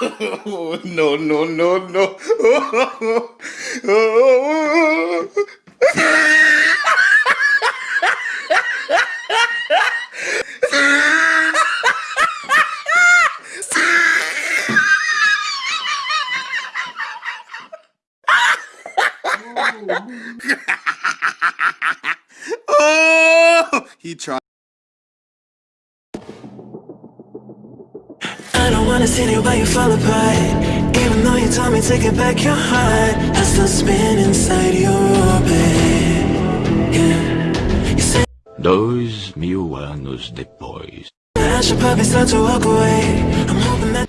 no, no, no, no. oh, he tried. I don't wanna see you, but you fall apart. Even though you told me to get back your heart I still spin inside your orbit. Yeah. Dois mil anos depois I should probably start to walk away. I'm hoping that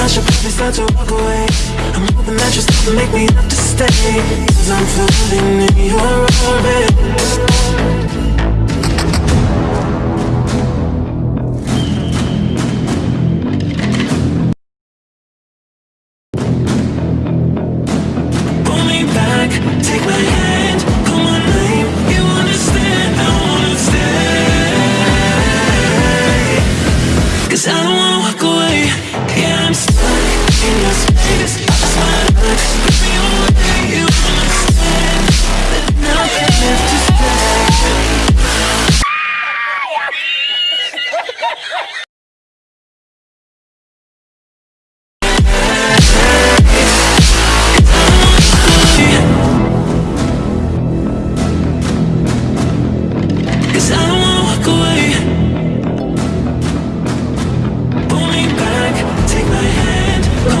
I should probably start to walk away. I'm hoping that you still make me have to stay. Cause I'm floating in your orbit.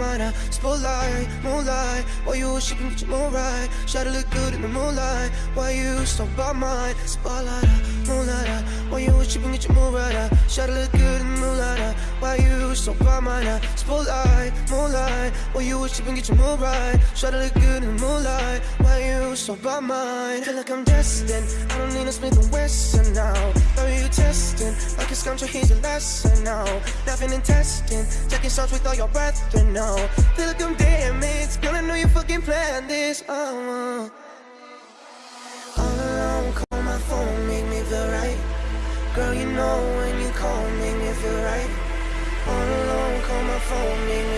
uh, Spotlight, moonlight. Why you wish you can get your moon right Shawty look good in the moonlight. Why you so by mine? Spotlight, moonlight, Why you wish you can get your moon right uh, Shawty look good in the moonlight, Why you so by mine, Spotlight, moonlight. Why you wish you can get your moon right Shawty look good in the moonlight. Why you so by mine? Feel like I'm destined. I don't need a Smith and Wesson come to here's your lesson now Laughing and testing. Taking shots with all your brethren now Feel like I'm damaged. Girl, I know you fucking planned this. Oh. All alone, call my phone, make me feel right. Girl, you know when you call, make me feel right. All alone, call my phone, make me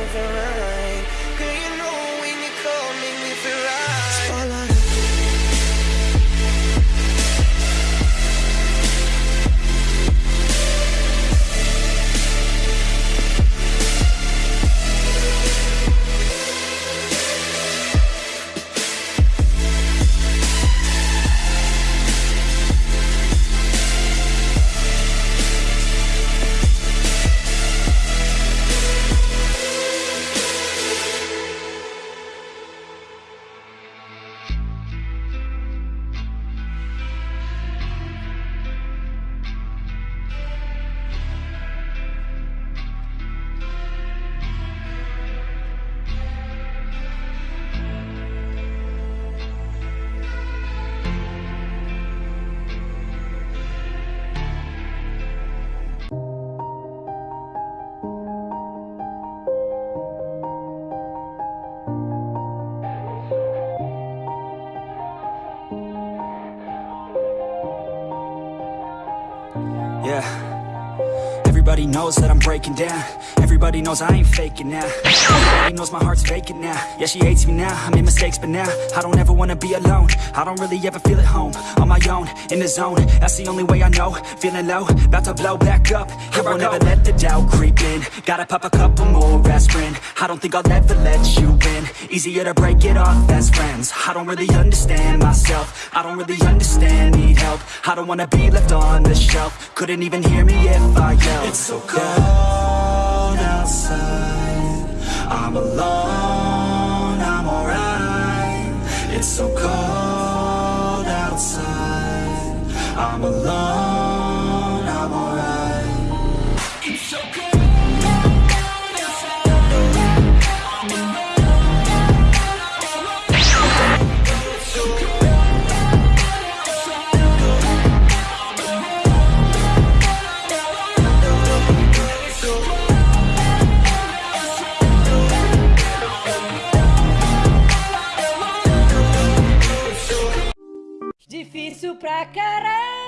Yeah. Everybody knows that I'm breaking down. Everybody knows I ain't faking now. Everybody knows my heart's vacant now. Yeah, she hates me now, I made mistakes but now I don't ever wanna be alone. I don't really ever feel at home On my own, in the zone. That's the only way I know. Feeling low, about to blow back up. Here I won't ever let the doubt creep in. Gotta pop a couple more aspirin. I don't think I'll ever let you in Easier to break it off best friends. I don't really understand myself. I don't really understand, need help. I don't wanna be left on the shelf. Couldn't even hear me if I yelled It's so cold outside. I'm alone, I'm alright. It's so cold outside. I'm alone, pra caralho.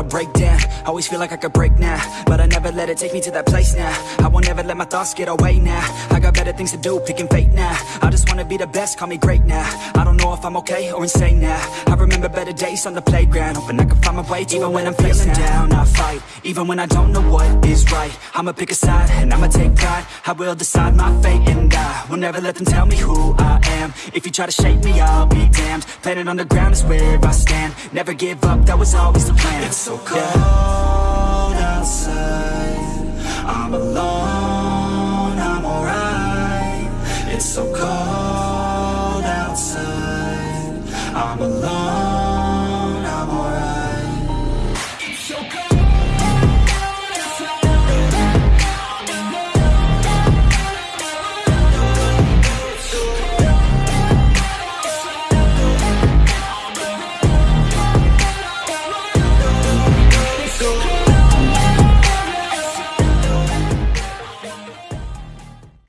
I don't wanna break down. Always feel like I could break now But I never let it take me to that place now. I won't ever let my thoughts get away now. I got better things to do, picking fate now. I just wanna be the best, call me great now. I don't know if I'm okay or insane now. I remember better days on the playground Hoping I can find my way to Even when I'm feeling down, I fight Even when I don't know what is right. I'ma pick a side and I'ma take pride. I will decide my fate and I Will never let them tell me who I am. If you try to shape me, I'll be damned. Planet on the ground is where I stand. Never give up, that was always the plan. It's so cold outside. I'm alone, I'm alright. It's so cold outside. I'm alone.